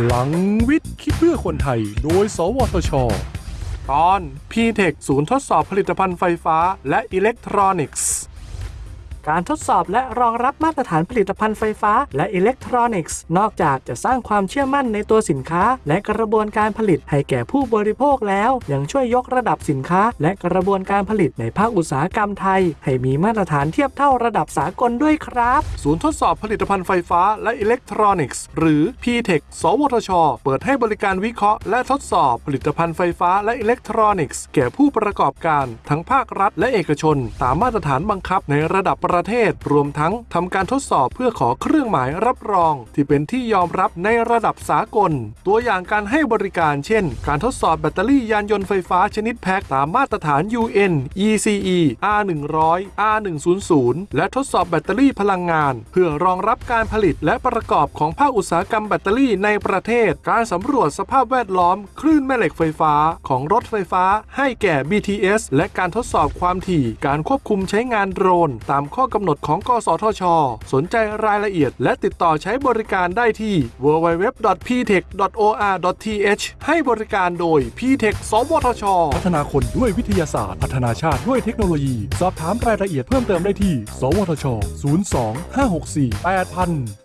พลังวิทย์คิดเพื่อคนไทย โดย สวทช ตอน p t e c h ศูนย์ทดสอบผลิตภัณฑ์ไฟฟ้าและอิเล็กทรอนิกส์ การทดสอบและรองรับมาตรฐานผลิตภัณฑ์ไฟฟ้า และอิเล็กทรอนิกส์ นอกจากจะสร้างความเชื่อมั่นในตัวสินค้า และกระบวนการผลิตให้แก่ผู้บริโภคแล้ว ยังช่วยยกระดับสินค้า และกระบวนการผลิตในภาคอุตสาหกรรมไทย ให้มีมาตรฐานเทียบเท่าระดับสากลด้วยครับ ศูนย์ทดสอบผลิตภัณฑ์ไฟฟ้าและอิเล็กทรอนิกส์ หรือ p t e c h สวทช เปิดให้บริการวิเคราะห์ และทดสอบผลิตภัณฑ์ไฟฟ้าและอิเล็กทรอนิกส์แก่ผู้ประกอบการ ทั้งภาครัฐและเอกชน ตามมาตรฐานบังคับในระดับประเทศ รวมทั้งทำการทดสอบเพื่อขอเครื่องหมายรับรอง ที่เป็นที่ยอมรับในระดับสากล ตัวอย่างการให้บริการเช่น การทดสอบแบตเตอรี่ยานยนต์ไฟฟ้าชนิดแพ็คตามมาตรฐาน UN ECE R100 R100 และทดสอบแบตเตอรี่พลังงาน เพื่อรองรับการผลิตและประกอบของภาคอุตสาหกรรมแบตเตอรี่ในประเทศ การสำรวจสภาพแวดล้อม คลื่นแม่เหล็กไฟฟ้าของรถไฟฟ้า ให้แก่ BTS และการทดสอบความถี่ การควบคุมใช้งานโดรน ตามข้อกำหนดของกสทช สนใจรายละเอียด และติดต่อใช้บริการได้ที่ www.ptech.or.th ให้บริการโดย ptech สวทช พัฒนาคนด้วยวิทยาศาสตร์ พัฒนาชาติด้วยเทคโนโลยี สอบถามรายละเอียดเพิ่มเติมได้ที่ สวทช 02 564 8000